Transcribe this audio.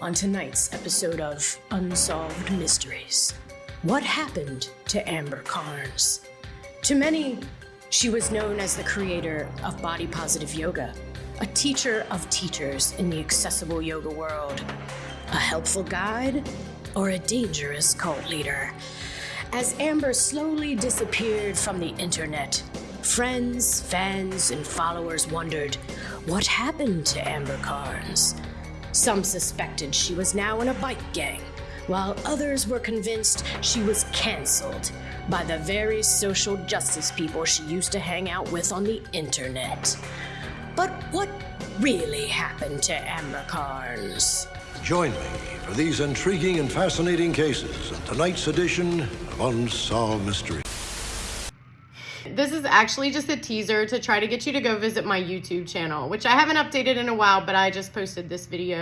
on tonight's episode of Unsolved Mysteries. What happened to Amber Karnes? To many, she was known as the creator of body positive yoga, a teacher of teachers in the accessible yoga world, a helpful guide, or a dangerous cult leader. As Amber slowly disappeared from the internet, friends, fans, and followers wondered what happened to Amber Karnes. Some suspected she was now in a bike gang, while others were convinced she was canceled by the very social justice people she used to hang out with on the internet. But what really happened to Amber Karnes? Join me for these intriguing and fascinating cases in tonight's edition of Unsolved Mysteries. This is actually just a teaser to try to get you to go visit my YouTube channel, which I haven't updated in a while, but I just posted this video.